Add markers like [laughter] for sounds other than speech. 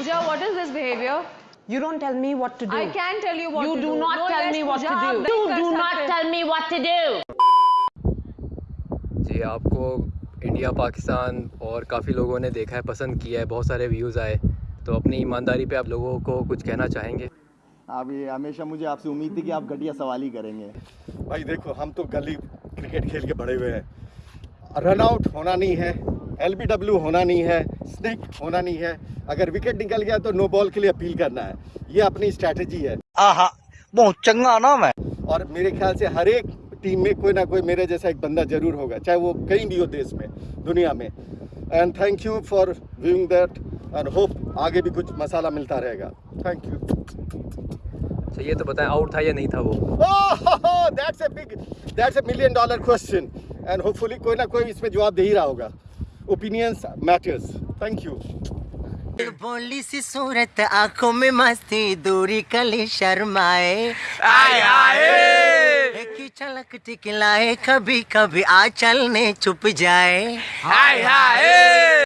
Pooja, what is this behavior? You don't tell me what to do. I can tell you what You to do You do. not No, tell yes, me what Pooja, to do. You do not tell me what to do. जी आपको India Pakistan और काफ़ी लोगों ने देखा है पसंद किया है बहुत सारे व्यूज़ आए तो अपनी ईमानदारी पे आप लोगों को कुछ कहना चाहेंगे आप ये हमेशा मुझे आपसे उम्मीद थी कि आप घटिया सवाल ही करेंगे भाई देखो हम तो गली क्रिकेट खेल के बड़े हुए हैं रन आउट होना नहीं है एलबीडब्ल्यू होना नहीं है स्निक होना नहीं है। अगर विकेट निकल गया तो नो बॉल के लिए अपील करना है। ये अपनी स्ट्रैटेजी है। आहा बहुत चंगा नाम है। और मेरे ख्याल से हर एक टीम में कोई ना कोई मेरे जैसा एक बंदा ज़रूर होगा चाहे वो कहीं भी हो देश में दुनिया में। And thank you for viewing that and hope आगे भी कुछ मसाला मिलता रहेगा। थैंक यू अच्छा ये तो बताएँ आउट था या नहीं था वो? [laughs] That's a big, that's a million dollar question. And hopefully कोई ना कोई इसमें जवाब दे ही रहा होगा. Opinions matters. Thank you. बोली सी सूरत आँखों में मस्ती दूरी कली शर्माए आए आए एक ही झलक टिकलाए कभी कभी आ चलने छुप जाए हाय हाय